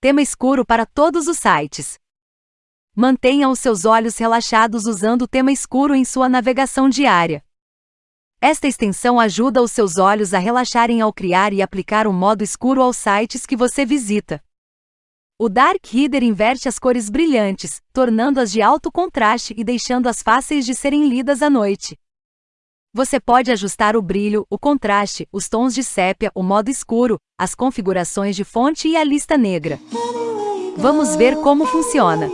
Tema escuro para todos os sites. Mantenha os seus olhos relaxados usando o tema escuro em sua navegação diária. Esta extensão ajuda os seus olhos a relaxarem ao criar e aplicar um modo escuro aos sites que você visita. O Dark Reader inverte as cores brilhantes, tornando-as de alto contraste e deixando-as fáceis de serem lidas à noite. Você pode ajustar o brilho, o contraste, os tons de sépia, o modo escuro, as configurações de fonte e a lista negra. Vamos ver como funciona.